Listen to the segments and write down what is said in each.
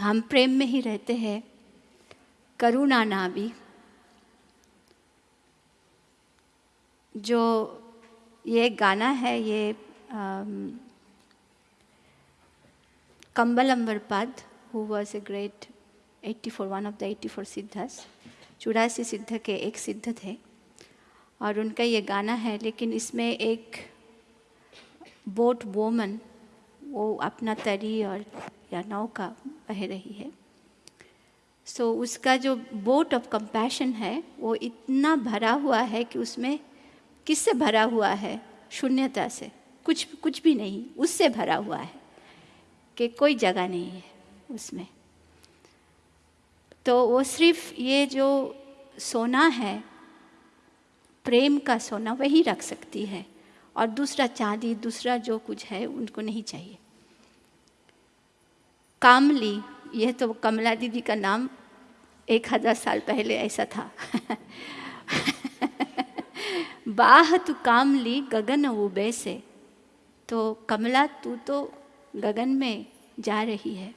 हम प्रेम में ही रहते हैं। करुणा ना भी जो ये गाना है, ये Kambal Ambarpad who was a great 84 one of the 84 siddhas चौरासी सिद्ध के एक सिद्ध थे, और उनका ये गाना है, लेकिन इसमें एक बोट वोमन वो अपना तरी और या नौका बह रही है। सो so, उसका जो बोट ऑफ़ कंपैशन है वो इतना भरा हुआ है कि उसमें किससे भरा हुआ है? शून्यता से। कुछ कुछ भी नहीं उससे भरा हुआ है कि कोई जगह नहीं है उसमें। तो वो सिर्फ़ ये जो सोना है प्रेम का सोना वही रख सकती है और दूसरा चांदी दूसरा जो कुछ है उनको नहीं चाहिए। कामली, यह तो कमला दीदी का नाम एक हज़ार साल पहले ऐसा था। बाह तू कामली, गगन उबे से तो कमला, तू तो गगन में जा रही है।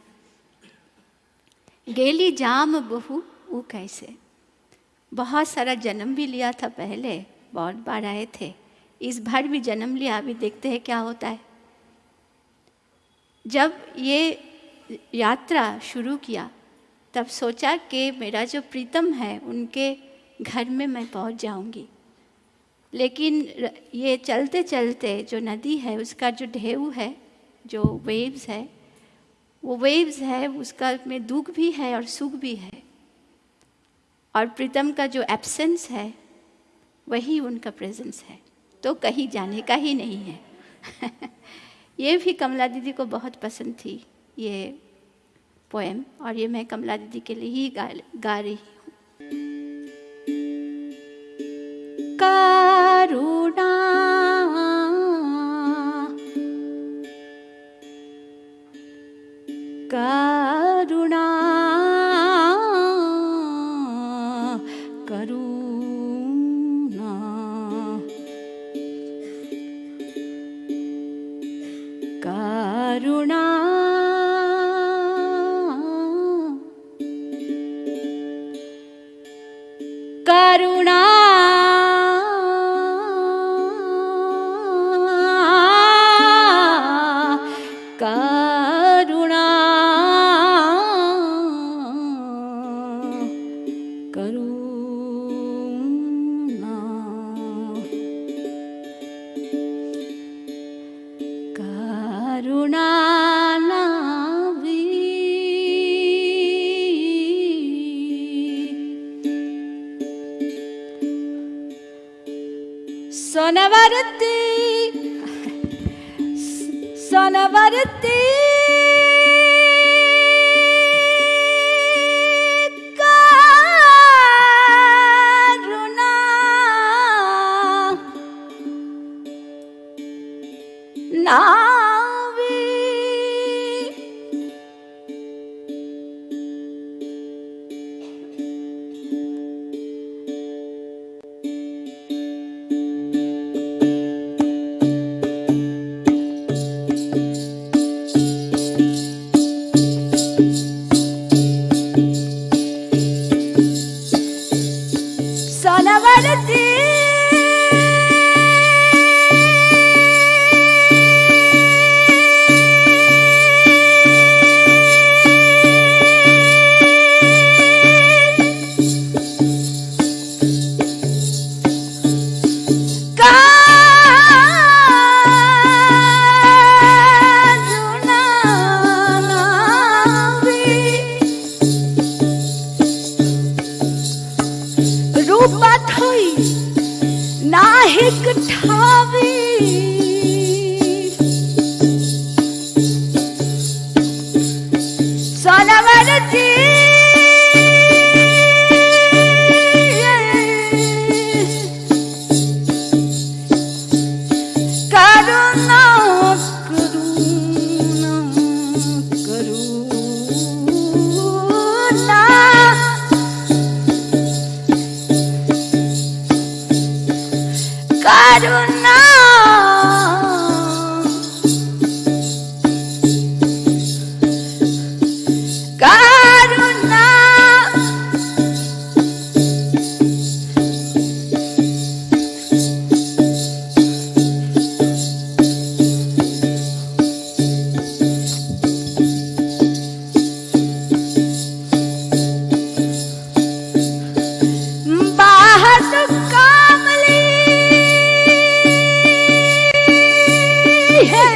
गेली जाम बहु वो कैसे? बहुत सारा जन्म भी लिया था पहले, बहुत बार आए थे। इस बार भी जन्म लिया, अभी देखते हैं क्या होता है। जब ये यात्रा शुरू किया। तब सोचा कि मेरा जो प्रीतम है, उनके घर में मैं पहुँच जाऊँगी। लेकिन ये चलते चलते जो नदी है, उसका जो ढेऊ है, जो वेव्स है, वो वेव्स है, उसका में दुख भी है और सुख भी है। और प्रीतम का जो एब्सेंस है, वही उनका प्रेजेंस है। तो कहीं जाने का ही नहीं है। ये भी कमला दीदी को बहुत पसंद थी, ये पोएम और ये मैं कमला दीदी के लिए ही गा गा रही சொனவருத்தி சொனவருத்தி நான் ঠাবি চল আমার Hey.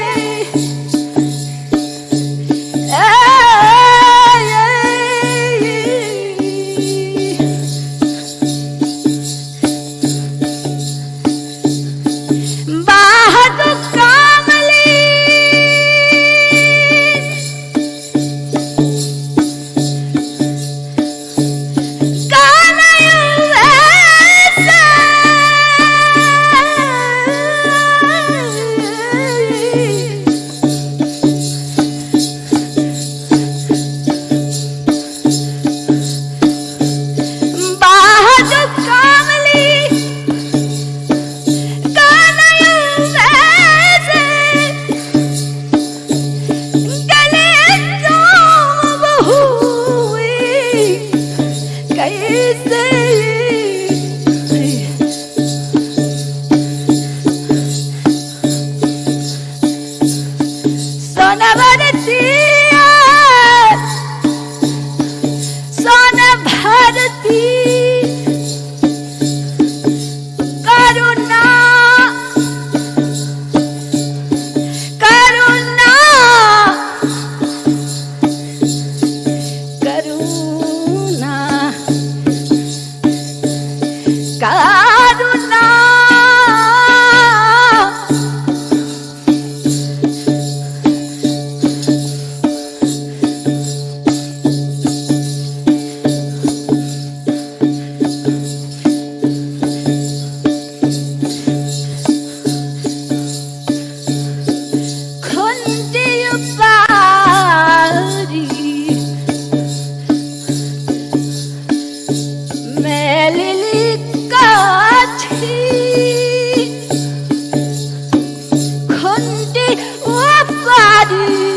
I do.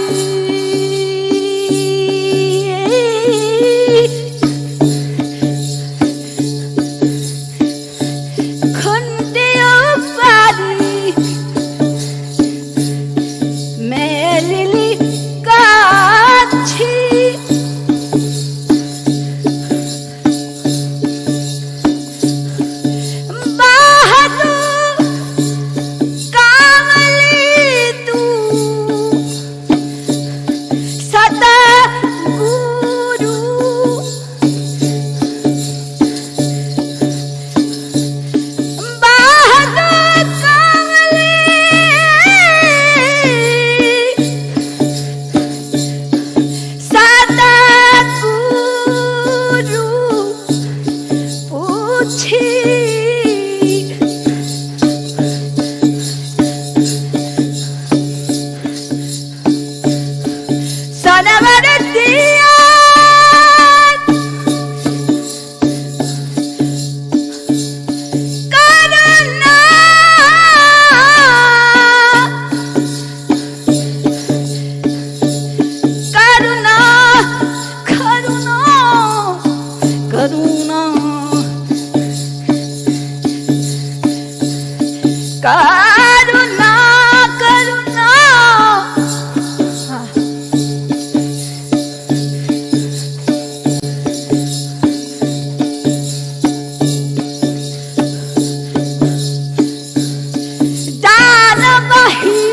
Bye.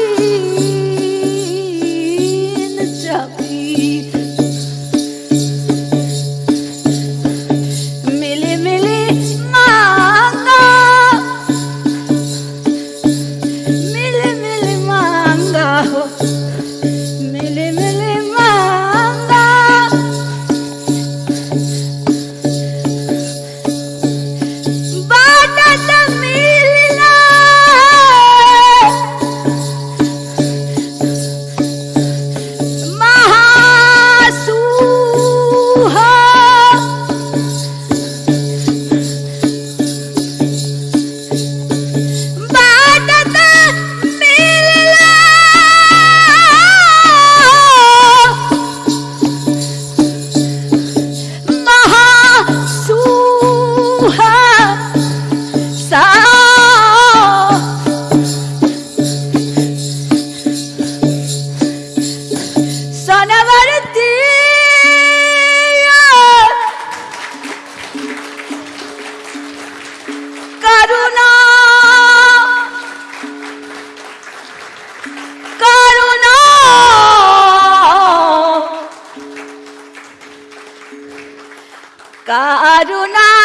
karuna